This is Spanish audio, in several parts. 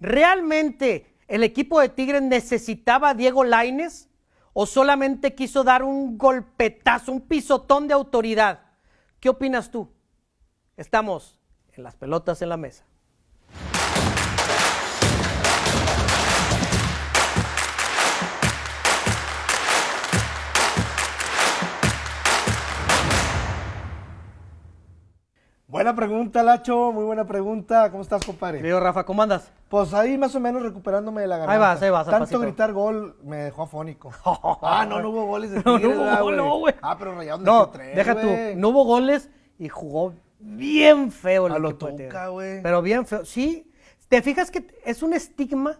¿realmente el equipo de Tigres necesitaba a Diego Laines o solamente quiso dar un golpetazo, un pisotón de autoridad? ¿Qué opinas tú? Estamos en las pelotas en la mesa. Buena pregunta, Lacho, muy buena pregunta. ¿Cómo estás, compadre? Querido Rafa, ¿cómo andas? Pues ahí más o menos recuperándome de la garganta. Ahí vas, ahí vas, Tanto pasito. gritar gol me dejó afónico. ah, no, no hubo goles de No, Tigres, no hubo ¿verdad, gol, no, güey. Ah, pero Rayados No, tres, deja tú, no hubo goles y jugó bien feo el A lo güey. Pero bien feo. Sí, te fijas que es un estigma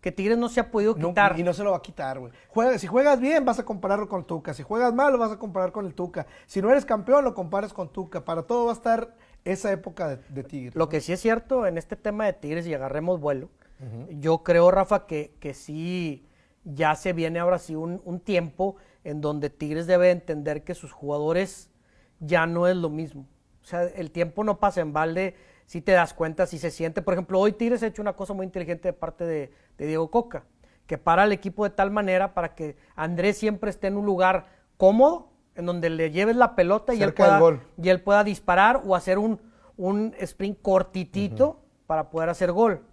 que Tigres no se ha podido No, quitar. y no se lo va a quitar, güey. Juega- si juegas bien, vas a compararlo con Tuca. Si juegas mal, lo vas a comparar con el Tuca. Si no eres campeón, lo comparas con Tuca. Para todo va a estar esa época de, de Tigres. Lo que sí es cierto en este tema de Tigres y agarremos vuelo, yo creo, Rafa, que, que sí ya se viene ahora sí un, un tiempo en donde Tigres debe entender que sus jugadores ya no es lo mismo. O sea, el tiempo no pasa en balde, si te das cuenta, si se siente. Por ejemplo, hoy Tigres ha hecho una cosa muy inteligente de parte de, de Diego Coca, que para al equipo de tal manera para que Andrés siempre esté en un lugar cómodo, en donde le lleves la pelota y él, pueda, y él pueda disparar o hacer un, un sprint cortitito para poder hacer gol.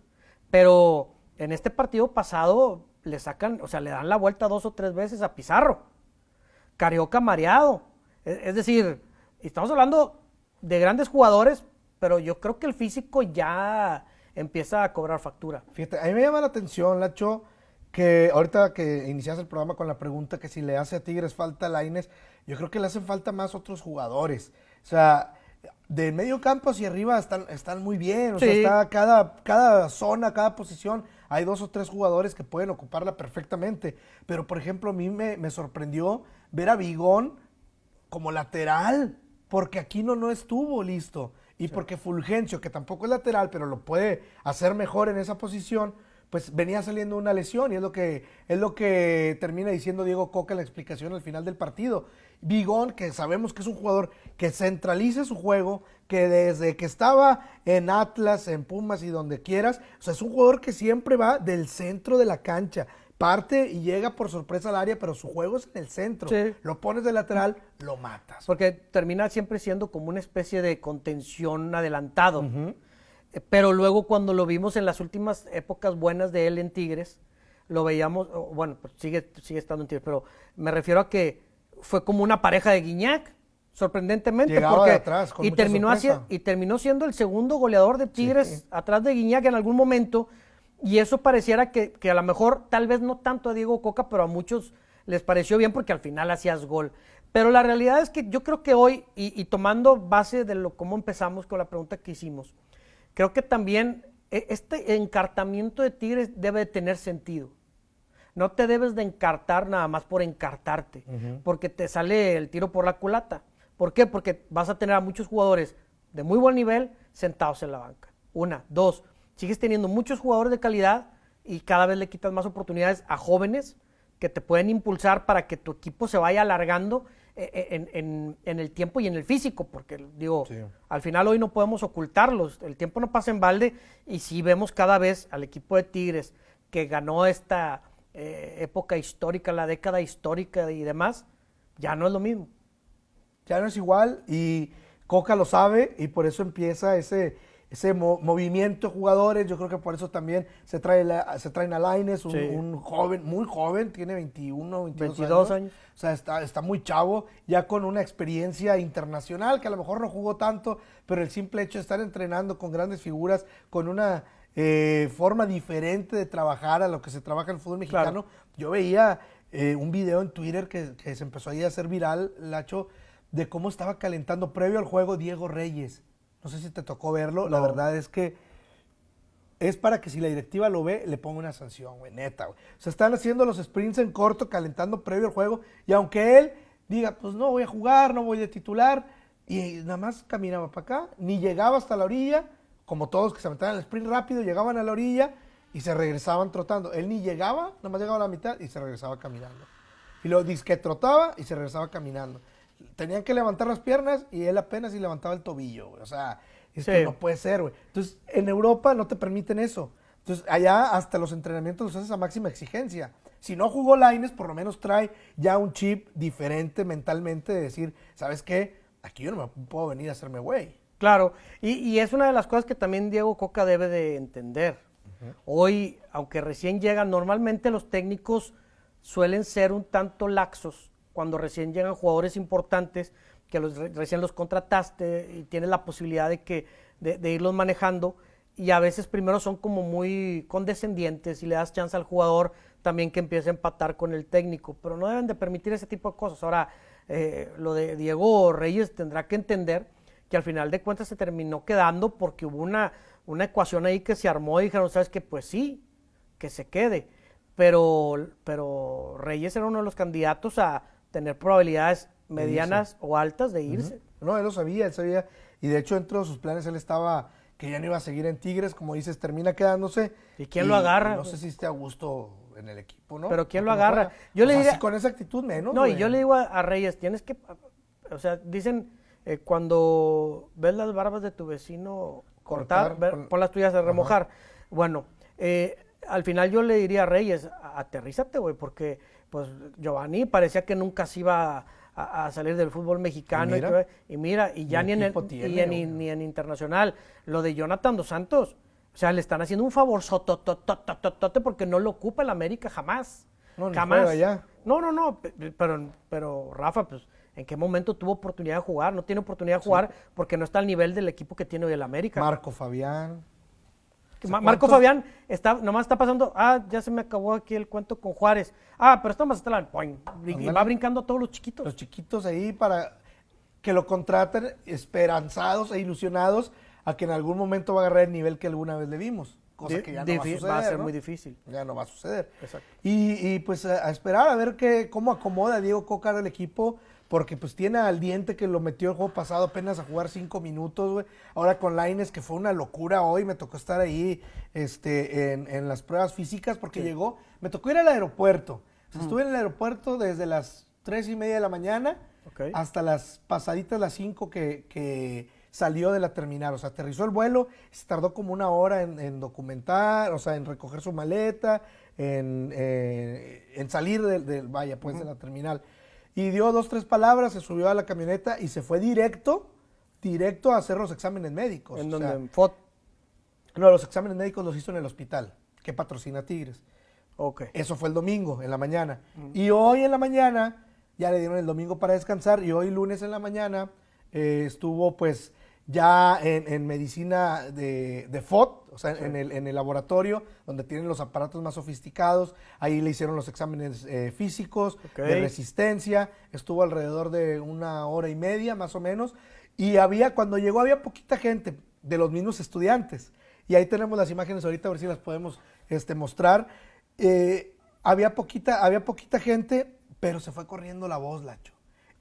Pero en este partido pasado le sacan, o sea, le dan la vuelta dos o tres veces a Pizarro. Carioca mareado. Es, es decir, estamos hablando de grandes jugadores, pero yo creo que el físico ya empieza a cobrar factura. Fíjate, a mí me llama la atención, Lacho, que ahorita que inicias el programa con la pregunta que si le hace a Tigres falta a Laines, yo creo que le hacen falta más otros jugadores. O sea, de medio campo hacia arriba están, están muy bien. O sea, está cada, cada zona, cada posición, hay dos o tres jugadores que pueden ocuparla perfectamente. Pero, por ejemplo, a mí me, me sorprendió ver a Vigón como lateral, porque Aquino no estuvo listo. Y porque Fulgencio, que tampoco es lateral, pero lo puede hacer mejor en esa posición, pues venía saliendo una lesión y es lo que, es lo que termina diciendo Diego Coca en la explicación al final del partido. Vigón, que sabemos que es un jugador que centraliza su juego, que desde que estaba en Atlas, en Pumas y donde quieras, o sea, es un jugador que siempre va del centro de la cancha. Parte y llega por sorpresa al área, pero su juego es en el centro. Sí. Lo pones de lateral, lo matas. Porque termina siempre siendo como una especie de contención adelantado. Pero luego cuando lo vimos en las últimas épocas buenas de él en Tigres, lo veíamos, bueno, pues sigue, sigue estando en Tigres, pero me refiero a que fue como una pareja de Guiñac, sorprendentemente. Llegaba porque, de atrás, con y, mucha terminó sorpresa. haci- y terminó siendo el segundo goleador de Tigres atrás de Guiñac en algún momento. Y eso pareciera que, que a lo mejor, tal vez no tanto a Diego Coca, pero a muchos les pareció bien porque al final hacías gol. Pero la realidad es que yo creo que hoy, y, y tomando base de lo cómo empezamos con la pregunta que hicimos, creo que también e- este encartamiento de Tigres debe de tener sentido. No te debes de encartar nada más por encartarte, porque te sale el tiro por la culata. ¿Por qué? Porque vas a tener a muchos jugadores de muy buen nivel sentados en la banca. Una, dos, sigues teniendo muchos jugadores de calidad y cada vez le quitas más oportunidades a jóvenes que te pueden impulsar para que tu equipo se vaya alargando en, en- en el tiempo y en el físico, porque digo, Sí. al final hoy no podemos ocultarlos, el tiempo no pasa en balde y si vemos cada vez al equipo de Tigres que ganó esta eh, época histórica, la década histórica y demás, ya no es lo mismo. ya no es igual y Coca lo sabe y por eso empieza ese, ese mo- movimiento de jugadores. Yo creo que por eso también se, trae la- se traen a Laines, un, Sí. un joven, muy joven, tiene 21, 22, 22 años. años. O sea, está, está muy chavo, ya con una experiencia internacional, que a lo mejor no jugó tanto, pero el simple hecho de estar entrenando con grandes figuras, con una eh, forma diferente de trabajar a lo que se trabaja en el fútbol Claro. mexicano. Yo veía eh, un video en Twitter que, que se empezó ahí a hacer viral, Lacho, de cómo estaba calentando previo al juego Diego Reyes. No sé si te tocó verlo. La verdad es que es para que si la directiva lo ve, le ponga una sanción, güey, neta, güey. O sea, están haciendo los sprints en corto, calentando previo al juego, y aunque él diga, pues no voy a jugar, no voy de titular, y nada más caminaba para acá, ni llegaba hasta la orilla, como todos que se aventaban el sprint rápido, llegaban a la orilla y se regresaban trotando. Él ni llegaba, nada más llegaba a la mitad y se regresaba caminando. Y luego dice que trotaba y se regresaba caminando. Tenían que levantar las piernas y él apenas y levantaba el tobillo, güey. O sea, esto Sí. no puede ser, güey. Entonces, en Europa no te permiten eso. Entonces, allá hasta los entrenamientos los haces a máxima exigencia. Si no jugó Laines, por lo menos trae ya un chip diferente mentalmente de decir, ¿sabes qué? Aquí yo no me puedo venir a hacerme güey. Claro, y, y es una de las cosas que también Diego Coca debe de entender. Hoy, aunque recién llegan, normalmente los técnicos suelen ser un tanto laxos cuando recién llegan jugadores importantes que los, recién los contrataste y tienes la posibilidad de, que, de, irlos manejando y a veces primero son como muy condescendientes y le das chance al jugador también que empiece a empatar con el técnico, pero no deben de permitir ese tipo de cosas. Ahora, eh, lo de Diego Reyes tendrá que entender que al final de cuentas se terminó quedando porque hubo una, una ecuación ahí que se armó y dijeron, ¿sabes qué? Pues sí, que se quede. Pero, pero Reyes era uno de los candidatos a tener probabilidades medianas o altas de irse. No, él lo sabía, él sabía. Y de hecho, dentro de sus planes, él estaba que ya no iba a seguir en Tigres, como dices, termina quedándose. ¿Y quién lo agarra? No sé si esté a gusto en el equipo, ¿no? Pero ¿quién lo agarra? Yo le diría, con esa actitud menos. No, y yo le digo a, Reyes, tienes que, o sea, dicen, eh, cuando ves las barbas de tu vecino cortar, pon las tuyas a remojar. Bueno, eh, al final yo le diría a Reyes, aterrízate, güey, porque pues Giovanni parecía que nunca se iba a, salir del fútbol mexicano y mira, y, ya ni en, ni, en internacional. Lo de Jonathan dos Santos, o sea, le están haciendo un favor sotototototote porque no lo ocupa el América jamás. No, jamás. No, no, no, pero, pero Rafa, pues ¿En qué momento tuvo oportunidad de jugar? No tiene oportunidad de jugar porque no está al nivel del equipo que tiene hoy el América. Marco Fabián. Marco Fabián está, nomás está pasando, ah, ya se me acabó aquí el cuento con Juárez. Ah, pero estamos hasta la y va brincando a todos los chiquitos. Los chiquitos ahí para que lo contraten esperanzados e ilusionados a que en algún momento va a agarrar el nivel que alguna vez le vimos. Cosa que ya no va a suceder. Va a ser muy difícil. Ya no va a suceder. Exacto. Y, pues a, esperar a ver qué, cómo acomoda Diego Coca el equipo porque pues tiene al diente que lo metió el juego pasado apenas a jugar cinco minutos, güey. Ahora con Laines, que fue una locura hoy, me tocó estar ahí este, en, las pruebas físicas porque llegó, me tocó ir al aeropuerto. Estuve en el aeropuerto desde las tres y media de la mañana hasta las pasaditas las cinco que, salió de la terminal. O sea, aterrizó el vuelo, se tardó como una hora en, documentar, o sea, en recoger su maleta, en, eh, salir del, vaya, pues, de la terminal y dio dos, tres palabras, se subió a la camioneta y se fue directo, directo a hacer los exámenes médicos. ¿En donde? No, los exámenes médicos los hizo en el hospital, que patrocina Tigres. Ok. Eso fue el domingo, en la mañana. Y hoy en la mañana, ya le dieron el domingo para descansar, y hoy lunes en la mañana eh, estuvo pues ya en, medicina de, de, FOT, o sea, en, el, en, el, laboratorio, donde tienen los aparatos más sofisticados, ahí le hicieron los exámenes eh, físicos, de resistencia, estuvo alrededor de una hora y media más o menos, y había, cuando llegó había poquita gente de los mismos estudiantes, y ahí tenemos las imágenes ahorita, a ver si las podemos este, mostrar, eh, había, poquita, había poquita gente, pero se fue corriendo la voz, Lacho.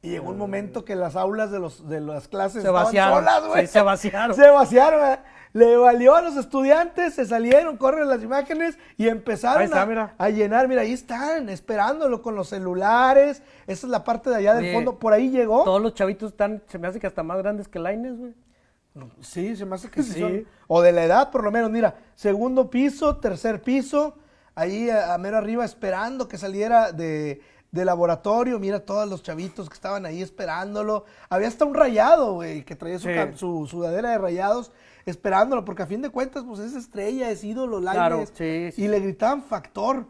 Y llegó un momento que las aulas de, los, de las clases se vaciaron. Solas, güey. se vaciaron. Se vaciaron, Le valió a los estudiantes, se salieron, corren las imágenes y empezaron a, llenar. Mira, ahí están, esperándolo con los celulares. Esa es la parte de allá del fondo. Por ahí llegó. Todos los chavitos están, se me hace que hasta más grandes que Laines, güey. Sí, se me hace que sí. O de la edad, por lo menos. Mira, segundo piso, tercer piso. Ahí a mero arriba esperando que saliera de de laboratorio, mira todos los chavitos que estaban ahí esperándolo. Había hasta un rayado, güey, que traía su, sudadera de rayados esperándolo, porque a fin de cuentas, pues es estrella, es ídolo, Lainez. y le gritaban Factor,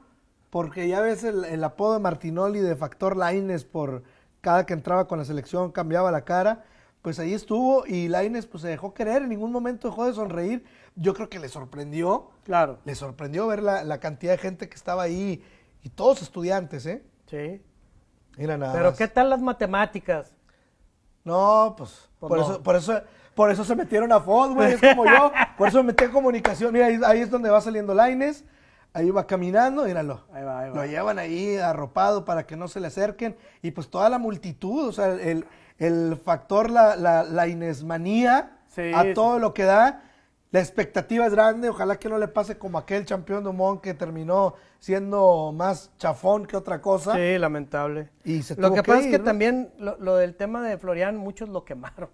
porque ya ves el, apodo de Martinoli de Factor Laines por cada que entraba con la selección cambiaba la cara. Pues ahí estuvo y Laines pues se dejó querer, en ningún momento dejó de sonreír. Yo creo que le sorprendió. Claro. Le sorprendió ver la, la cantidad de gente que estaba ahí y todos estudiantes, ¿eh? Sí. Mira nada. Pero ¿qué tal las matemáticas? No, pues, pues por, Eso, por, eso, por eso se metieron a FOD, güey, es como yo. Por eso me metí en comunicación. Mira, ahí, es donde va saliendo Laines. Ahí va caminando, míralo. Ahí va, ahí va. Lo llevan ahí arropado para que no se le acerquen. Y pues toda la multitud, o sea, el, el factor, la, la, la inesmanía a todo lo que da la expectativa es grande, ojalá que no le pase como aquel campeón de Dumont que terminó siendo más chafón que otra cosa. Sí, lamentable. Y lo que, pasa es que también lo, del tema de Florian, muchos lo quemaron.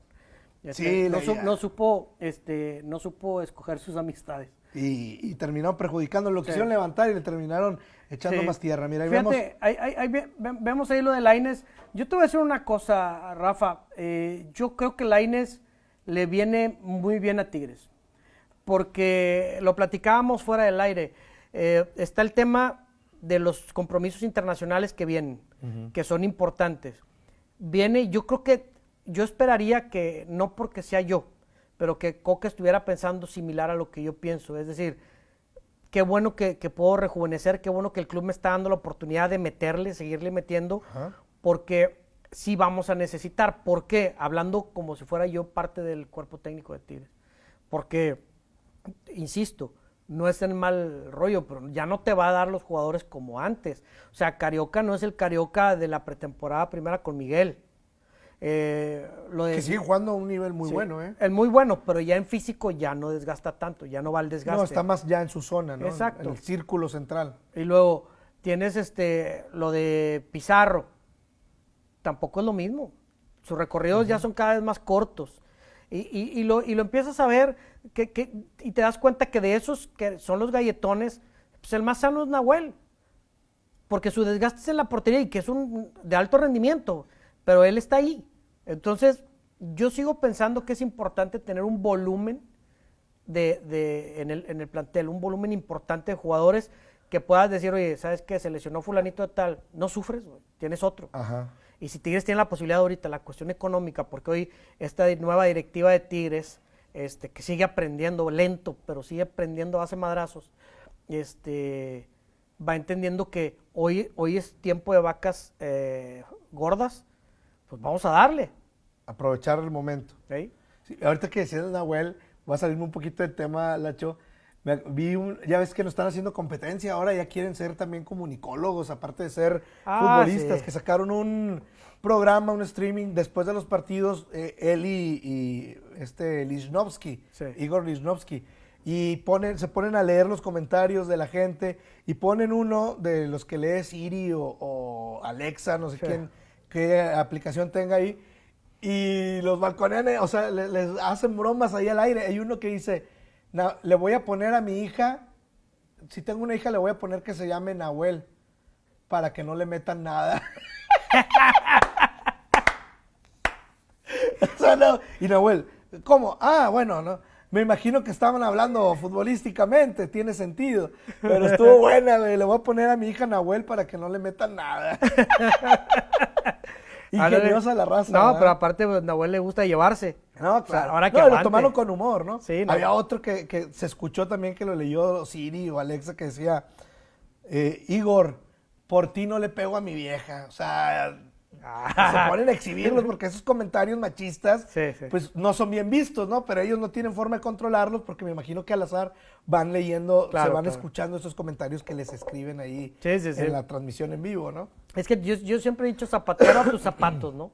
Sí, no, supo, este, no supo escoger sus amistades. Y, y terminaron perjudicando. Lo quisieron levantar y le terminaron echando Sí. más tierra. Mira, ahí vemos. Ahí- ahí- ahí ve- ve- vemos ahí lo de Laines. Yo te voy a decir una cosa, Rafa. Eh, yo creo que Laines le viene muy bien a Tigres. Porque lo platicábamos fuera del aire. Eh, está el tema de los compromisos internacionales que vienen, que son importantes. Viene, yo creo que, yo esperaría que, no porque sea yo, pero que Coca estuviera pensando similar a lo que yo pienso. Es decir, qué bueno que, que puedo rejuvenecer, qué bueno que el club me está dando la oportunidad de meterle, seguirle metiendo, porque sí vamos a necesitar. ¿Por qué? Hablando como si fuera yo parte del cuerpo técnico de Tigres. Porque, insisto, no es en mal rollo, pero ya no te va a dar los jugadores como antes. O sea, Carioca no es el Carioca de la pretemporada primera con Miguel. Eh, lo de- Que sigue jugando a un nivel muy sí, bueno, ¿eh? El muy bueno, pero ya en físico ya no desgasta tanto, ya no va al desgaste. No, está más ya en su zona, ¿no? Exacto. En el círculo central. Y luego tienes este lo de Pizarro. Tampoco es lo mismo. Sus recorridos ya son cada vez más cortos. Y, y- y lo, y lo empiezas a ver que, que- y te das cuenta que de esos que son los galletones, pues el más sano es Nahuel. Porque su desgaste es en la portería y que es un de alto rendimiento, pero él está ahí. Entonces, yo sigo pensando que es importante tener un volumen de, de- en, el, en el plantel, un volumen importante de jugadores que puedas decir, oye, ¿sabes qué? Se lesionó fulanito de tal. No sufres, tienes otro. Ajá. Y si Tigres tiene la posibilidad ahorita, la cuestión económica, porque hoy esta nueva directiva de Tigres, este, que sigue aprendiendo, lento, pero sigue aprendiendo, hace madrazos, este, va entendiendo que hoy, hoy es tiempo de vacas eh, gordas, pues vamos a darle. Aprovechar el momento. ¿sí? Sí, ahorita que decías Nahuel, voy a salirme un poquito del tema, Lacho. Me- vi un- ya ves que nos están haciendo competencia, ahora ya quieren ser también comunicólogos, aparte de ser Ah, futbolistas, sí. que sacaron un programa, un streaming después de los partidos, eh, él y, y este Lichnowsky, Sí. Igor Lichnowsky, y ponen, se ponen a leer los comentarios de la gente y ponen uno de los que lee Siri o, o Alexa, no sé Sí. quién, qué aplicación tenga ahí, y los balconean, eh, o sea, le- les, hacen bromas ahí al aire. Hay uno que dice, "Na- le voy a poner a mi hija, si tengo una hija le voy a poner que se llame Nahuel, para que no le metan nada. O sea, no, Y Nahuel, ¿cómo? Ah, bueno, no. Me imagino que estaban hablando futbolísticamente, tiene sentido. Pero estuvo buena, güey. Le voy a poner a mi hija Nahuel para que no le metan nada. Ándale. Ingeniosa la raza. No, ¿verdad? pero aparte, pues, Nahuel le gusta llevarse. No, O sea, claro. ahora que no, lo tomaron con humor, ¿no? Sí, no. Había otro que, que se escuchó también que lo leyó Siri o Alexa que decía, eh, Igor, por ti no le pego a mi vieja. O sea, se ponen a exhibirlos porque esos comentarios machistas, Sí, sí. pues no son bien vistos, ¿no? Pero ellos no tienen forma de controlarlos porque me imagino que al azar van leyendo, se van claro. escuchando esos comentarios que les escriben ahí sí. en la transmisión en vivo, ¿no? Es que yo, yo siempre he dicho zapatero a tus zapatos, ¿no?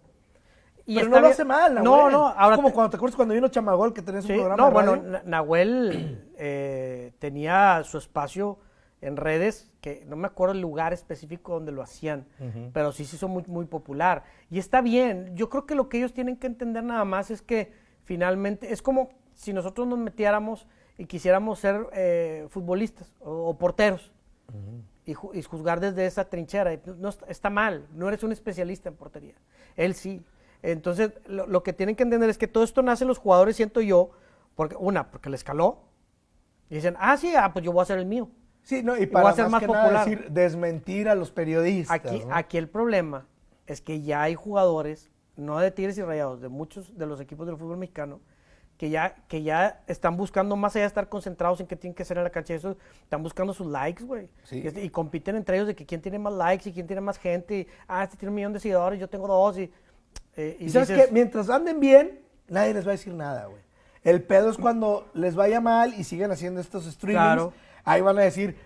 Y Pero no lo hace mal, No, Nahuel. no, Es ahora como te- cuando te acuerdas cuando vino Chamagol que tenías Sí, un programa no, de bueno, radio. Nahuel eh, tenía su espacio en redes, que no me acuerdo el lugar específico donde lo hacían, pero sí se hizo muy, muy popular. Y está bien, yo creo que lo que ellos tienen que entender nada más es que finalmente es como si nosotros nos metiéramos y quisiéramos ser eh, futbolistas o, o porteros y, ju- y juzgar desde esa trinchera. No, está mal, no eres un especialista en portería. Él sí. Entonces, lo, lo que tienen que entender es que todo esto nace en los jugadores, siento yo, porque una, porque les caló. Y dicen, ah, sí, ah, pues yo voy a hacer el mío. Sí, no, y voy para a ser más, más que nada popular. decir, desmentir a los periodistas. Aquí, ¿no? aquí el problema es que ya hay jugadores, no de Tigres y Rayados, de muchos de los equipos del fútbol mexicano, que ya, que ya están buscando, más allá de estar concentrados en qué tienen que hacer en la cancha, eso, están buscando sus likes, güey. Sí. Y, y compiten entre ellos de que quién tiene más likes y quién tiene más gente. y, ah, este tiene un millón de seguidores, yo tengo dos. Y, eh, Y sabes dices, que mientras anden bien, nadie les va a decir nada, güey. El pedo es cuando les vaya mal y siguen haciendo estos streamings. Claro. Ahí van a decir,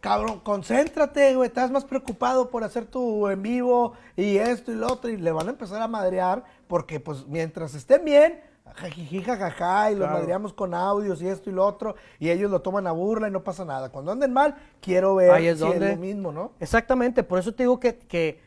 cabrón, concéntrate, güey, estás más preocupado por hacer tu en vivo y esto y lo otro. Y le van a empezar a madrear porque, pues, mientras estén bien, jajiji, jajaja, y los Claro. madreamos con audios y esto y lo otro, y ellos lo toman a burla y no pasa nada. Cuando anden mal, quiero ver Ahí es si donde- es lo mismo, ¿no? Exactamente, por eso te digo que, que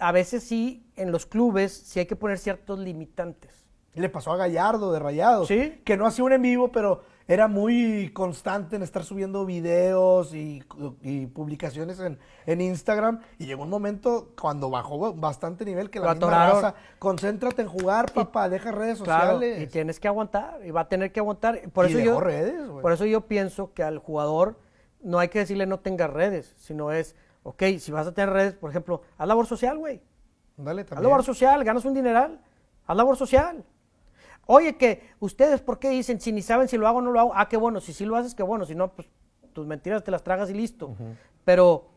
a veces sí, en los clubes, sí hay que poner ciertos limitantes. Le pasó a Gallardo de Rayados. Sí. Que no hacía un en vivo, pero era muy constante en estar subiendo videos y, y publicaciones en, en, Instagram. Y llegó un momento cuando bajó bastante nivel que la misma raza, concéntrate en jugar, papá, deja redes sociales. y tienes que aguantar, y va a tener que aguantar. Por eso yo, redes, Por eso yo pienso que al jugador no hay que decirle no tenga redes, sino es, ok, si vas a tener redes, por ejemplo, haz labor social, güey. Dale, también. Haz labor social, ganas un dineral, haz labor social. Oye, que ustedes, ¿por qué dicen si ni saben si lo hago o no lo hago? Ah, qué bueno, si sí lo haces, qué bueno, si no, pues tus mentiras te las tragas y listo. Pero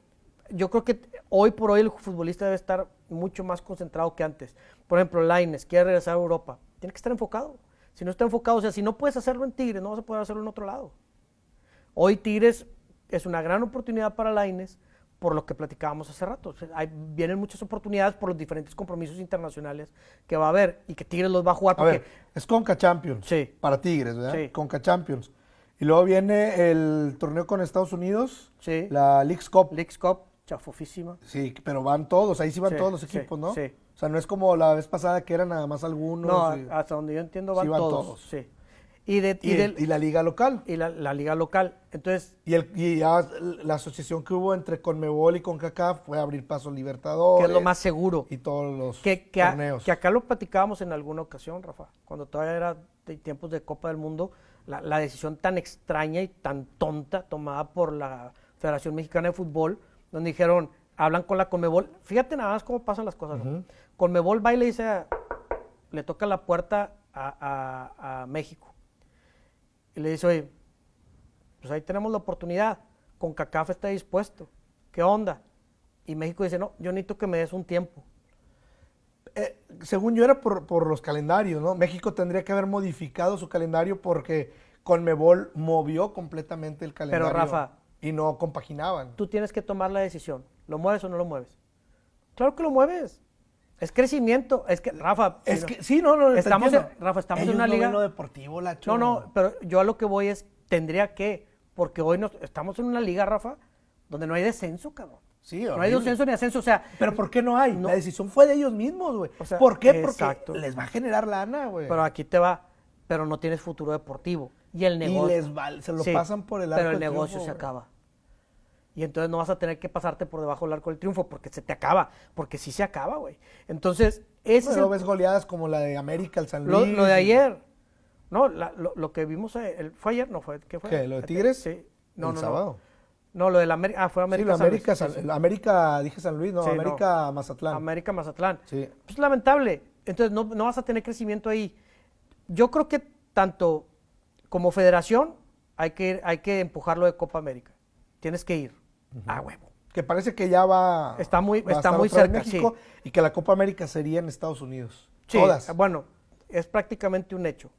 yo creo que hoy por hoy el futbolista debe estar mucho más concentrado que antes. Por ejemplo, Laines quiere regresar a Europa, tiene que estar enfocado. Si no está enfocado, o sea, si no puedes hacerlo en Tigres, no vas a poder hacerlo en otro lado. Hoy Tigres es una gran oportunidad para Laines por lo que platicábamos hace rato. vienen muchas oportunidades por los diferentes compromisos internacionales que va a haber y que Tigres los va a jugar. A ver, es Conca Champions sí. para Tigres, ¿verdad? Sí. Conca Champions. Y luego viene el torneo con Estados Unidos, sí. la Leagues Cup. Leagues Cup, chafofísima. Sí, pero van todos, ahí sí van todos los equipos, ¿no? Sí. O sea, no es como la vez pasada que eran nada más algunos. No, hasta donde yo entiendo van, todos. Sí. Y, de, y, la liga local. Y la, liga local. Entonces. Y, el, ya la asociación que hubo entre Conmebol y CONCACAF fue abrir paso Libertadores. Que es lo más seguro. Y todos los que, torneos. que acá lo platicábamos en alguna ocasión, Rafa. Cuando todavía era de tiempos de Copa del Mundo, la, decisión tan extraña y tan tonta tomada por la Federación Mexicana de Fútbol, donde dijeron, hablan con la Conmebol. Fíjate nada más cómo pasan las cosas. Conmebol va y le dice, le toca la puerta a México y le dice, oye, pues ahí tenemos la oportunidad, con CACAF está dispuesto, ¿qué onda? Y México dice, no, yo necesito que me des un tiempo. Eh, según yo era por, los calendarios, ¿no? México tendría que haber modificado su calendario porque Conmebol movió completamente el calendario. Pero Rafa. Y no compaginaban. Tú tienes que tomar la decisión. ¿Lo mueves o no lo mueves? Claro que lo mueves. Es crecimiento. Es que, Rafa. Es que, sí, no, no. Estamos en, Rafa, estamos en una liga. No deportivo, la No, no, pero yo a lo que voy es, tendría que, porque hoy nos, estamos en una liga, Rafa, donde no hay descenso, cabrón. Sí, no hay descenso ni ascenso, o sea. Pero ¿por qué no hay? La decisión fue de ellos mismos, güey. O sea, ¿Por qué? Porque les va a generar lana, güey. Pero aquí te va, pero no tienes futuro deportivo. Y el negocio. Y les va, se lo pasan por el arco Pero el negocio se acaba y entonces no vas a tener que pasarte por debajo del arco del triunfo porque se te acaba, porque sí se acaba, güey. Entonces, ese es ves goleadas como la de América, el San Luis. Lo, de ayer, no, lo, que vimos, eh, el, ¿fue ayer? No, fue, ¿qué fue? ¿Qué, lo de Tigres? Sí. No, no, sábado. No. lo de la América, ah, fue América. Sí, América, San, América, dije San Luis, no, América Mazatlán. América Mazatlán. Sí. Pues lamentable. Entonces no, no vas a tener crecimiento ahí. Yo creo que tanto como federación hay que, hay que empujarlo de Copa América. Tienes que ir. Ah, huevo. Que parece que ya va. Está muy, está muy cerca. México y que la Copa América sería en Estados Unidos. Sí, Todas. Bueno, es prácticamente un hecho.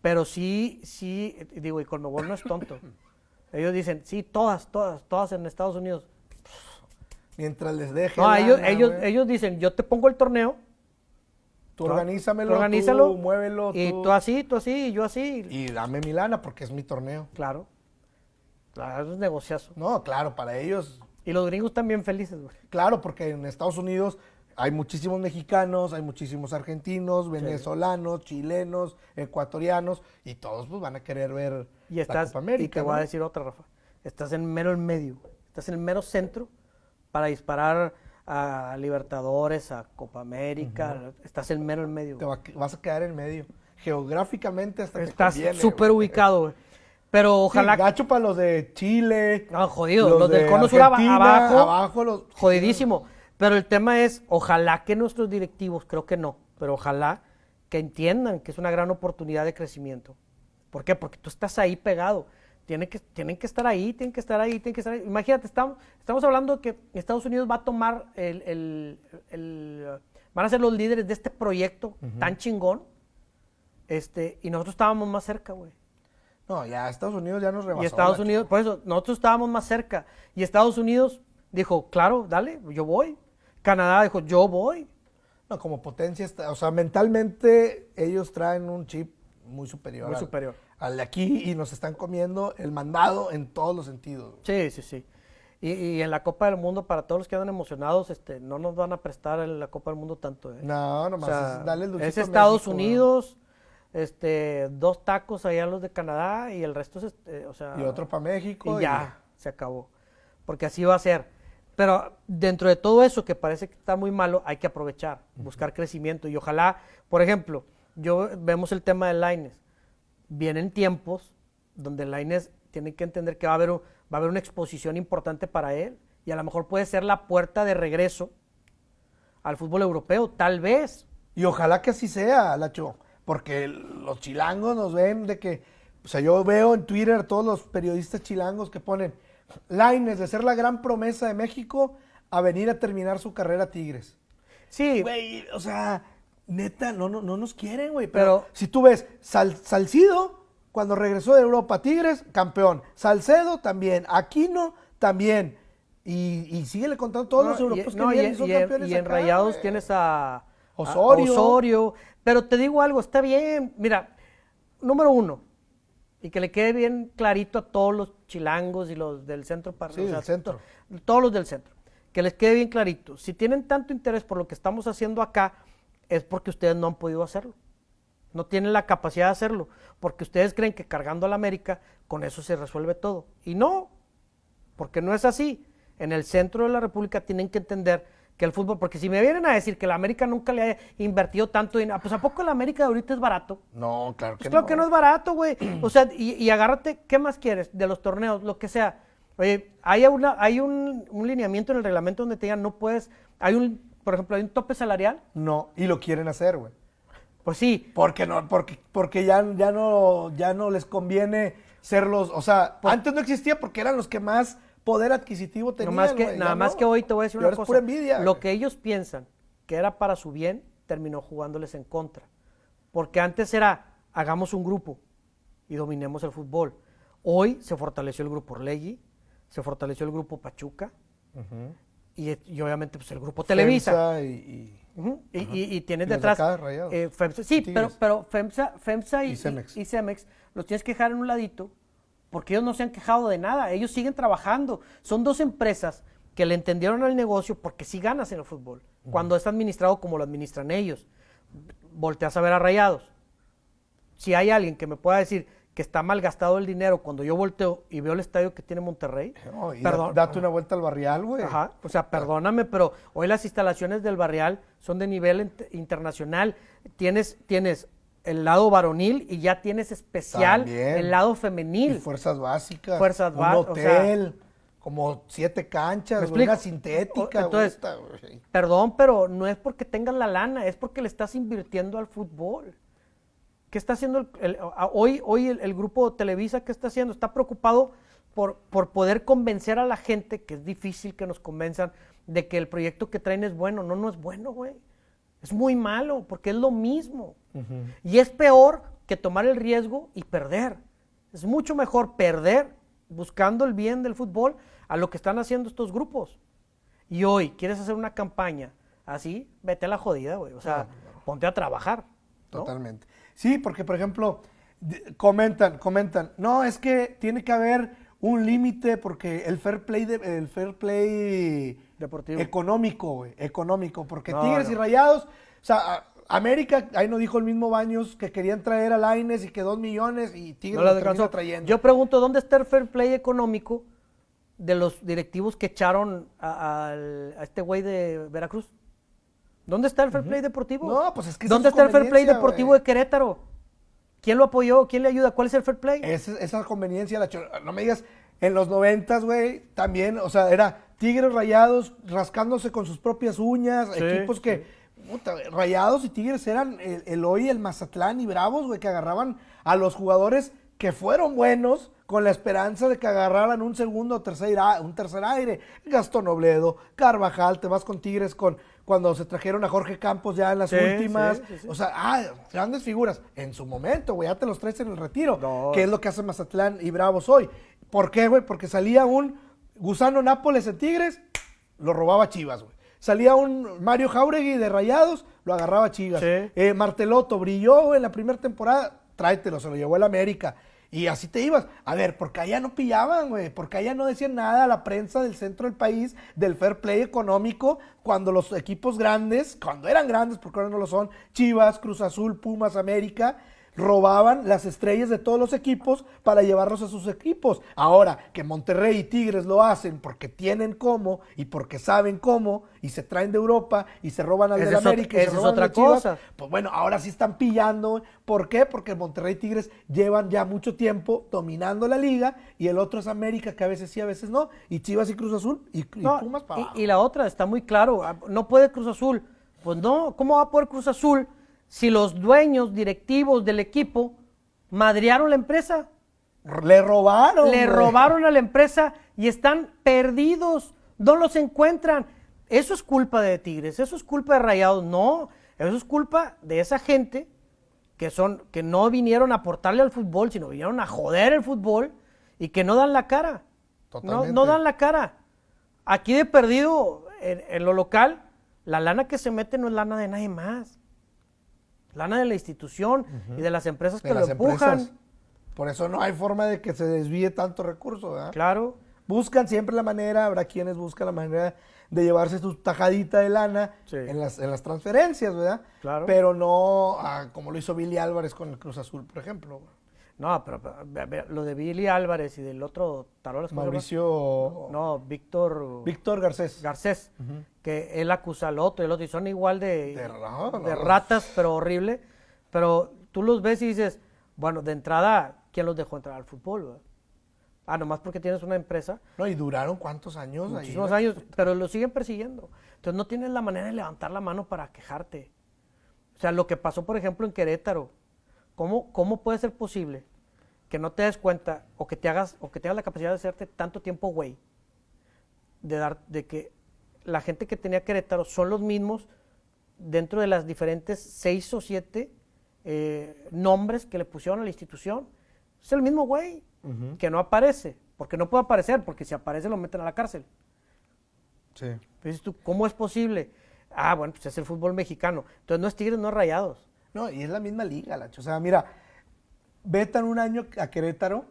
Pero sí, sí, digo, y Colmebol no es tonto. Ellos dicen, sí, todas, todas, todas en Estados Unidos. Mientras les deje. No, ellos, ellos, ellos dicen, yo te pongo el torneo. Tú organízamelo, tú, organízalo, muévelo. Y tú así, tú así, y yo así. Y dame mi lana porque es mi torneo. Claro. Claro, es negociazo. No, claro, para ellos. Y los gringos también felices, güey. Claro, porque en Estados Unidos hay muchísimos mexicanos, hay muchísimos argentinos, venezolanos, chilenos, ecuatorianos, y todos pues van a querer ver y estás, la América. Y te voy a decir otra, Rafa. Estás en mero en medio, estás en el mero centro para disparar a Libertadores, a Copa América, estás en mero en medio. Te vas a quedar en medio. Geográficamente hasta Estás súper ubicado, güey. Pero ojalá. Sí, gacho para los de Chile. No, jodido. Los, del Cono Sur abajo. Abajo los. Jodidísimo. Pero el tema es, ojalá que nuestros directivos, creo que no, pero ojalá que entiendan que es una gran oportunidad de crecimiento. ¿Por qué? Porque tú estás ahí pegado. Tienen que, tienen que estar ahí, tienen que estar ahí, tienen que estar ahí. Imagínate, estamos, estamos hablando de que Estados Unidos va a tomar el, el, van a ser los líderes de este proyecto tan chingón. Este, y nosotros estábamos más cerca, güey. No, ya Estados Unidos ya nos rebasó. Y Estados Unidos, por eso, nosotros estábamos más cerca. Y Estados Unidos dijo, claro, dale, yo voy. Canadá dijo, yo voy. No, como potencia, o sea, mentalmente ellos traen un chip muy superior. Muy superior. Al de aquí y nos están comiendo el mandado en todos los sentidos. Sí, sí, sí. Y, en la Copa del Mundo, para todos los que andan emocionados, este, no nos van a prestar en la Copa del Mundo tanto. ¿eh? No, nomás es, dale el Es Estados Unidos este, dos tacos allá los de Canadá y el resto es, este, o sea... Y otro para México. Y ya, se acabó. Porque así va a ser. Pero dentro de todo eso que parece que está muy malo, hay que aprovechar, buscar crecimiento. Y ojalá, por ejemplo, yo vemos el tema de Laines. Vienen tiempos donde Laines tiene que entender que va a haber, va a haber una exposición importante para él. Y a lo mejor puede ser la puerta de regreso al fútbol europeo, tal vez. Y ojalá que así sea, Lacho. Porque los chilangos nos ven de que. O sea, yo veo en Twitter todos los periodistas chilangos que ponen Laines de ser la gran promesa de México a venir a terminar su carrera a Tigres. Sí. Güey, o sea, neta, no, no, no nos quieren, güey. Pero, si tú ves, Salcido, cuando regresó de Europa Tigres, campeón. Salcedo también. Aquino también. Y, y síguele contando todos los europeos que vienen, son campeones Y en Rayados tienes a Osorio. Osorio. Pero te digo algo, está bien. Mira, número uno, y que le quede bien clarito a todos los chilangos y los del centro para sí, centro. Todos los del centro. Que les quede bien clarito. Si tienen tanto interés por lo que estamos haciendo acá, es porque ustedes no han podido hacerlo. No tienen la capacidad de hacerlo. Porque ustedes creen que cargando a la América, con eso se resuelve todo. Y no, porque no es así. En el centro de la República tienen que entender que el fútbol, porque si me vienen a decir que la América nunca le ha invertido tanto dinero, pues ¿a poco la América de ahorita es barato? No, claro pues que claro no. que no es barato, güey. O sea, y, agárrate, ¿qué más quieres? De los torneos, lo que sea. Oye, hay, una, hay un, lineamiento en el reglamento donde te digan, no puedes, hay un, por ejemplo, hay un tope salarial. No, y lo quieren hacer, güey. Pues sí. Porque no, porque, porque ya, ya no, ya no les conviene ser los, o sea, pues antes no existía porque eran los que más poder adquisitivo tenían. No más que, nada más que hoy te voy a decir una cosa. Pura envidia, lo que ellos piensan que era para su bien, terminó jugándoles en contra. Porque antes era, hagamos un grupo y dominemos el fútbol. Hoy se fortaleció el grupo Orlegui, se fortaleció el grupo Pachuca y, obviamente pues, el grupo Televisa. y, y, tienes detrás. Eh, FEMSA, sí, pero, pero FEMSA, FEMSA y, y, Cemex los tienes que dejar en un ladito porque ellos no se han quejado de nada, ellos siguen trabajando. Son dos empresas que le entendieron al negocio porque sí ganas en el fútbol, cuando es administrado como lo administran ellos. Volteas a ver a Rayados. Si hay alguien que me pueda decir que está mal gastado el dinero cuando yo volteo y veo el estadio que tiene Monterrey, perdón, date una vuelta al barrial, güey. Ajá, o sea, perdóname, pero hoy las instalaciones del barrial son de nivel internacional. Tienes, tienes el lado varonil y ya tienes especial el lado femenil. Y fuerzas básicas. Fuerzas básicas. Un hotel, como siete canchas, una sintética. Entonces, perdón, pero no es porque tengan la lana, es porque le estás invirtiendo al fútbol. ¿Qué está haciendo el, hoy, hoy el, grupo Televisa? ¿Qué está haciendo? Está preocupado por, por poder convencer a la gente, que es difícil que nos convenzan, de que el proyecto que traen es bueno. No, no es bueno, güey. Es muy malo, porque es lo mismo. Y es peor que tomar el riesgo y perder. Es mucho mejor perder buscando el bien del fútbol a lo que están haciendo estos grupos. Y hoy quieres hacer una campaña así, vete a la jodida, güey. O sea, ponte a trabajar. Totalmente. Sí, porque por ejemplo, comentan, comentan, no, es que tiene que haber un límite porque el fair play, el fair play deportivo económico, güey, económico, porque Tigres y Rayados, o sea, América, ahí nos dijo el mismo Baños que querían traer a Laines y que dos millones y Tigres lo terminó trayendo. Yo pregunto, ¿dónde está el fair play económico de los directivos que echaron a, este güey de Veracruz? ¿Dónde está el fair play deportivo? No, pues es que ¿Dónde está el fair play deportivo de Querétaro? ¿Quién lo apoyó? ¿Quién le ayuda? ¿Cuál es el fair play? Es, esa conveniencia, la no me digas, en los noventas, güey, también, o sea, era Tigres rayados rascándose con sus propias uñas, equipos que Rayados y Tigres eran el, hoy, el Mazatlán y Bravos, güey, que agarraban a los jugadores que fueron buenos con la esperanza de que agarraran un segundo o tercer, un tercer aire. Gastón Obledo, Carvajal, te vas con Tigres con cuando se trajeron a Jorge Campos ya en las últimas. o sea, ah, grandes figuras. En su momento, güey, ya te los traes en el retiro. Que es lo que hace Mazatlán y Bravos hoy. ¿Por qué, güey? Porque salía un Gusano Nápoles en Tigres, lo robaba Chivas, güey. Salía un Mario Jauregui de Rayados, lo agarraba Chivas. Eh, Marteloto brilló en la primera temporada, tráetelo, se lo llevó el América. Y así te ibas. A ver, porque allá no pillaban, güey. Porque allá no decían nada a la prensa del centro del país del fair play económico cuando los equipos grandes, cuando eran grandes, porque ahora no lo son, Chivas, Cruz Azul, Pumas, América, robaban las estrellas de todos los equipos para llevarlos a sus equipos. Ahora que Monterrey y Tigres lo hacen porque tienen cómo y porque saben cómo y se traen de Europa y se roban al Esa de América y se esa es roban otra Chivas, cosa. Pues bueno, ahora sí están pillando. ¿Por qué? Porque Monterrey y Tigres llevan ya mucho tiempo dominando la liga y el otro es América que a veces sí, a veces no. Y Chivas y Cruz Azul y, y No, Pumas para y- abajo. y, la otra está muy claro, ah, no puede Cruz Azul. Pues no, ¿cómo va a poder Cruz Azul si los dueños directivos del equipo madrearon la empresa? Le robaron. Le güey. robaron a la empresa y están perdidos, no los encuentran. Eso es culpa de Tigres, eso es culpa de Rayados, no, eso es culpa de esa gente que son que no vinieron a aportarle al fútbol, sino vinieron a joder el fútbol y que no dan la cara. No, Totalmente. no dan la cara. Aquí de perdido, en, en lo local, la lana que se mete no es lana de nadie más. Lana de la institución y de las empresas de que las lo empujan. empresas. Por eso no hay forma de que se desvíe tanto recurso, ¿verdad? Claro. Buscan siempre la manera, habrá quienes buscan la manera de llevarse su tajadita de lana Sí. en, las, en las transferencias, ¿verdad? Claro. Pero no ah, como lo hizo Billy Álvarez con el Cruz Azul, por ejemplo. No, pero, pero, lo de Billy Álvarez y del otro Tarolas. Mauricio No, Víctor Víctor Garcés. Garcés, que él acusa al otro y el otro, y son igual de, De no, ratas, pero horrible. Pero tú los ves y dices, bueno, de entrada, ¿quién los dejó entrar al fútbol? verdad? Ah, nomás porque tienes una empresa, No, y duraron cuántos años ahí. muchísimos ¿verdad? años, pero lo siguen persiguiendo. Entonces no tienes la manera de levantar la mano para quejarte. O sea, lo que pasó, por ejemplo, en Querétaro, ¿cómo, cómo puede ser posible que no te des cuenta o que te hagas o que tengas la capacidad de hacerte tanto tiempo güey de dar de que la gente que tenía Querétaro son los mismos dentro de las diferentes seis o siete eh, nombres que le pusieron a la institución. Es el mismo güey que no aparece, porque no puede aparecer, porque si aparece lo meten a la cárcel. Sí. Dices tú, ¿cómo es posible? Ah, bueno, pues es el fútbol mexicano. Entonces no es Tigres, no es Rayados. No, y es la misma liga, Lacho. O sea, mira, vetan un año a Querétaro,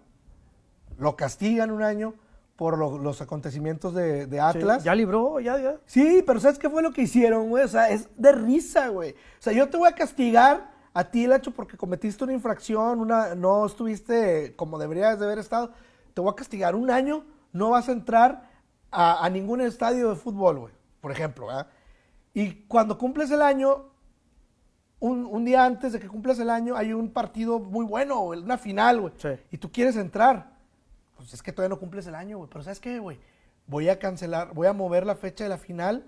lo castigan un año por lo- los acontecimientos de, de Atlas. Ya libró, ya, ya. Sí, pero ¿sabes qué fue lo que hicieron, güey? O sea, es de risa, güey. O sea, yo te voy a castigar a ti, Lacho, porque cometiste una infracción, una, no estuviste como deberías de haber estado. Te voy a castigar un año, no vas a entrar a, a ningún estadio de fútbol, güey, por ejemplo, ¿verdad? Y cuando cumples el año, un, un día antes de que cumplas el año, hay un partido muy bueno, una final, güey. Sí. Y tú quieres entrar. Pues es que todavía no cumples el año, güey. Pero ¿sabes qué, güey? Voy a cancelar, voy a mover la fecha de la final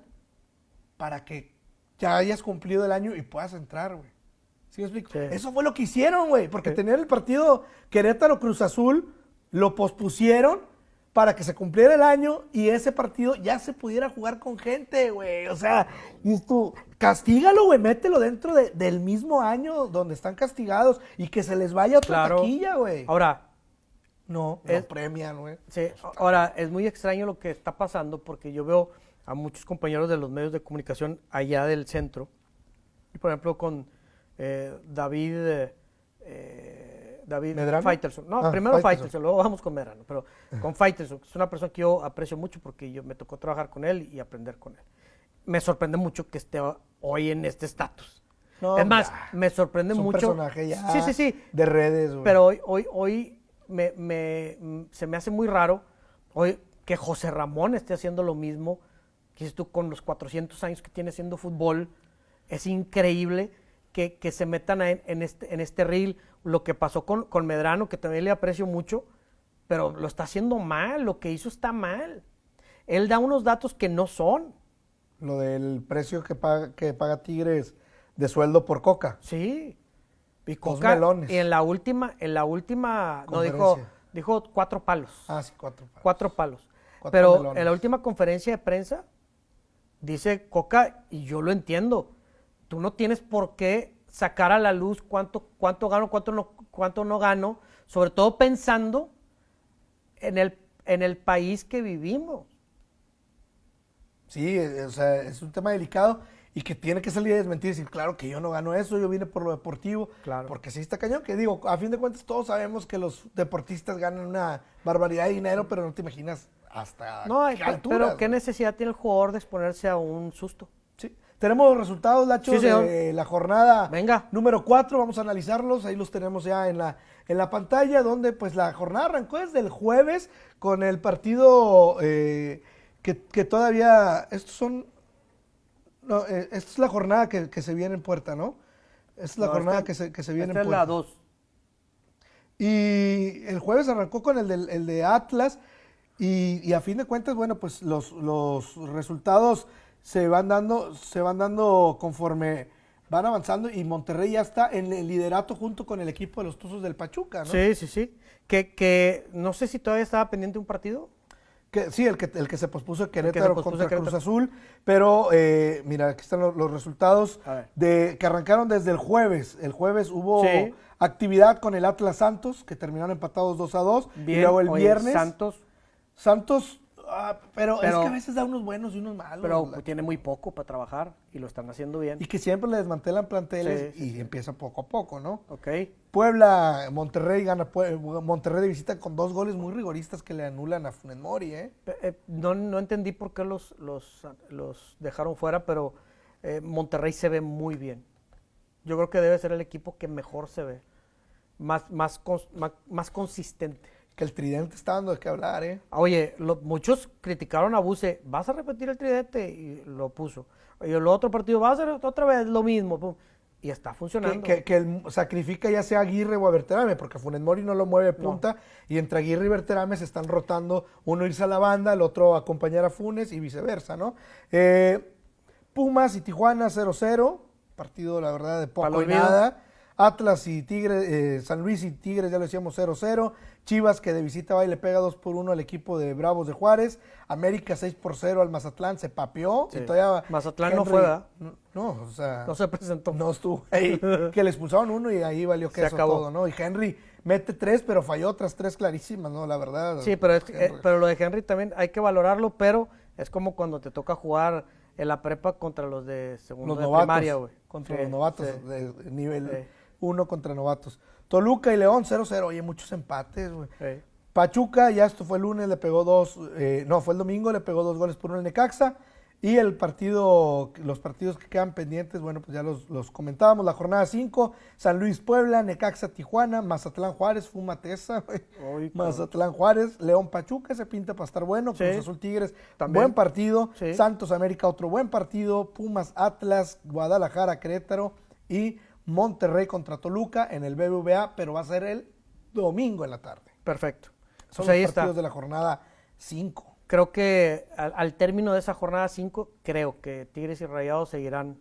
para que ya hayas cumplido el año y puedas entrar, güey. ¿Sí me explico? Sí. Eso fue lo que hicieron, güey. Porque Sí. tenían el partido Querétaro-Cruz Azul, lo pospusieron para que se cumpliera el año y ese partido ya se pudiera jugar con gente, güey. O sea, y tú, castígalo, güey, mételo dentro de- del mismo año donde están castigados y que se les vaya otra Claro. taquilla, güey. Ahora, No, Es- no premian, güey. Sí, ahora es muy extraño lo que está pasando porque yo veo a muchos compañeros de los medios de comunicación allá del centro, y por ejemplo con eh, David eh, eh, David ¿Medrano? Faitelson. No, Ah, primero Faitelson. Faitelson, luego vamos con Medrano, pero con Faitelson, que es una persona que yo aprecio mucho porque yo me tocó trabajar con él y aprender con él. Me sorprende mucho que esté hoy en este estatus. No, es más, ya. me sorprende Es un mucho. personaje ya Sí, sí, sí. de redes, güey. Pero hoy, hoy, hoy me, me- se me hace muy raro hoy que José Ramón esté haciendo lo mismo. Que tú, con los 400 años que tiene haciendo fútbol, es increíble que, que se metan a- en, este, en este reel. Lo que pasó con, con Medrano, que también le aprecio mucho, pero lo está haciendo mal, lo que hizo está mal. Él da unos datos que no son. Lo del precio que paga, que paga Tigres de sueldo por Coca. Sí. Y Coca, melones. y en la última, en la última, no dijo, dijo cuatro palos. Ah, sí, cuatro. palos. cuatro palos. Cuatro Pero melones. en la última conferencia de prensa dice Coca, y yo lo entiendo, tú no tienes por qué sacar a la luz cuánto, cuánto gano, cuánto no, cuánto no gano, sobre todo pensando en el, en el país que vivimos. Sí, eh, o sea, es un tema delicado y que tiene que salir a desmentir y decir, claro que yo no gano eso, yo vine por lo deportivo. Claro. Porque sí está cañón, que digo, a fin de cuentas todos sabemos que los deportistas ganan una barbaridad de dinero, pero no te imaginas hasta No, qué pero alturas, ¿qué güey. necesidad tiene el jugador de exponerse a un susto? Tenemos los resultados, Lacho, Sí, de la jornada Venga. número 4. Vamos a analizarlos. Ahí los tenemos ya en la, en la pantalla, donde pues la jornada arrancó desde el jueves con el partido eh, que, que todavía. Estos son. No, eh, esta es la jornada que, que se viene en puerta, ¿no? Esta es la No, jornada esta- que, se, que se viene Esta en es puerta. la 2. Y el jueves arrancó con el, del- el de Atlas y, y a fin de cuentas, bueno, pues los, los resultados se van dando, se van dando conforme van avanzando y Monterrey ya está en el liderato junto con el equipo de los Tuzos del Pachuca, ¿no? Sí, sí, sí. Que, que no sé si todavía estaba pendiente un partido. Que, sí, el que, el que se pospuso Querétaro pospuso contra Querétaro. Cruz Azul, pero eh, mira, aquí están los, los resultados de que arrancaron desde el jueves. El jueves hubo Sí. actividad con el Atlas Santos, que terminaron empatados 2 a 2. y luego el viernes Santos, Santos, ah, pero, Pero- es que a veces da unos buenos y unos malos. pero la- tiene muy poco para trabajar y lo están haciendo bien. y que siempre le desmantelan planteles Sí, sí, y sí. empieza poco a poco, ¿no? Ok. Puebla, Monterrey gana, Monterrey de visita con dos goles muy rigoristas que le anulan a Funes Mori, ¿eh? Eh, no, no entendí por qué los, los, los dejaron fuera, pero eh, Monterrey se ve muy bien. Yo creo que debe ser el equipo que mejor se ve. Más, más, más consistente. Que el tridente está dando de qué hablar, ¿eh? Oye, lo- muchos criticaron a Buse, ¿vas a repetir el tridente? Y lo puso. Oye, el otro partido, ¿vas a hacer otra vez lo mismo? pum. Y está funcionando. que, que el sacrifica ya sea Aguirre o a Berterame, porque Funes Mori no lo mueve punta, y entre Aguirre y Berterame se están rotando, uno irse a la banda, el otro a acompañar a Funes y viceversa, ¿no? Eh, Pumas y Tijuana 0-0, partido la verdad de poco y nada. Atlas y Tigres, eh, San Luis y Tigres, ya lo decíamos 0-0. Chivas que de visita va y le pega 2 por 1 al equipo de Bravos de Juárez. América 6 por 0 al Mazatlán, se papeó. Sí. Y todavía Mazatlán no fue, ¿verdad? No, no, o sea. no se presentó. No estuvo ahí. que le expulsaron uno y ahí valió Se queso acabó. todo, ¿no? Y Henry mete tres, pero falló otras tres clarísimas, ¿no? La verdad. Sí, pero, es- eh, pero lo de Henry también hay que valorarlo, pero es como cuando te toca jugar en la prepa contra los de segundo los de novatos. primaria, güey. Contra Sí, los novatos sí. de nivel Sí. Uno contra novatos. Toluca y León 0-0. Oye, muchos empates, güey. Pachuca, ya esto fue el lunes, le pegó dos, eh, no, fue el domingo, le pegó dos goles por uno al Necaxa. Y el partido, los partidos que quedan pendientes, bueno, pues ya los, los comentábamos. La jornada 5, San Luis Puebla, Necaxa Tijuana, Mazatlán Juárez, Fúmate esa, güey. Mazatlán Juárez, León Pachuca, se pinta para estar bueno. Sí. Cruz Azul Tigres, También. buen partido. Sí. Santos América, otro buen partido. Pumas Atlas, Guadalajara Querétaro y Monterrey contra Toluca en el BBVA, pero va a ser el domingo en la tarde. Perfecto. Son Pues ahí los está. partidos de la jornada 5. Creo que al, al término de esa jornada 5, creo que Tigres y Rayados seguirán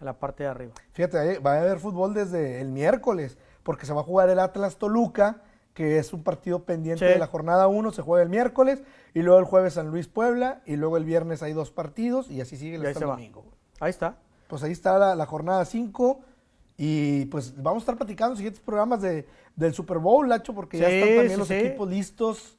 en la parte de arriba. Fíjate, va a haber fútbol desde el miércoles, porque se va a jugar el Atlas Toluca, que es un partido pendiente Sí. de la jornada 1, se juega el miércoles, y luego el jueves San Luis Puebla, y luego el viernes hay dos partidos, y así sigue el va. domingo. Ahí está. Pues ahí está la, la jornada 5. Y pues vamos a estar platicando en siguientes programas de, del Super Bowl, Lacho, porque ya están también sí, los sí. equipos listos.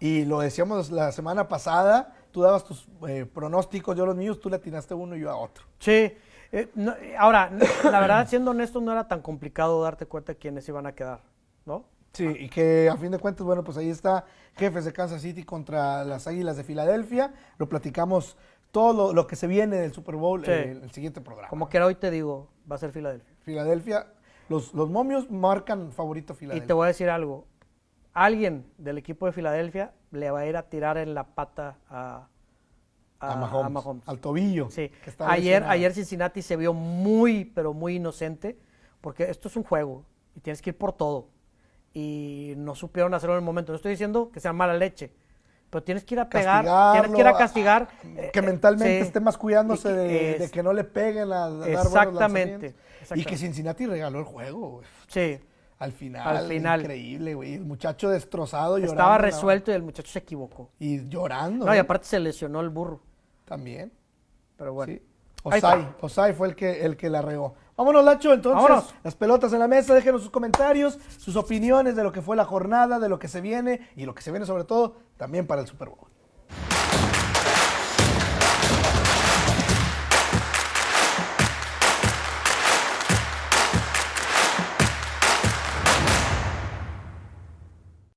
Y lo decíamos la semana pasada, tú dabas tus eh, pronósticos, yo los míos, tú le atinaste uno y yo a otro. Sí. eh, no, ahora, la verdad, siendo honesto, no era tan complicado darte cuenta de quiénes iban a quedar, ¿no? Sí, y que a fin de cuentas, bueno, pues ahí está Jefes de Kansas City contra las Águilas de Filadelfia. Lo platicamos todo lo, lo que se viene del Super Bowl Sí. en el siguiente programa. Como que era hoy te digo, va a ser Filadelfia. Filadelfia, los, los momios marcan favorito a Y Filadelfia. te voy a decir algo. Alguien del equipo de Filadelfia le va a ir a tirar en la pata a, a, Mahomes, Mahomes. al tobillo. Sí. que Ayer, ayer Cincinnati se vio muy, pero muy inocente, porque esto es un juego y tienes que ir por todo. Y no supieron hacerlo en el momento. No estoy diciendo que sea mala leche, pero tienes que ir a pegar, tienes que ir a Castigarlo, castigar. eh, que eh, mentalmente sí. esté más cuidándose de, es- de que no le peguen a, a Exactamente. Y que Cincinnati regaló el juego, güey. Sí, Al final, Al final. increíble, güey. El muchacho destrozado, llorando. estaba resuelto y el muchacho se equivocó. Y llorando. No, y ¿no? aparte se lesionó el burro. También. Pero bueno. Sí. Osai. Osai fue el que, el que la regó. Vámonos, Lacho, entonces. Vámonos. Las pelotas en la mesa, déjenos sus comentarios, sus opiniones de lo que fue la jornada, de lo que se viene y lo que se viene sobre todo también para el Super Bowl.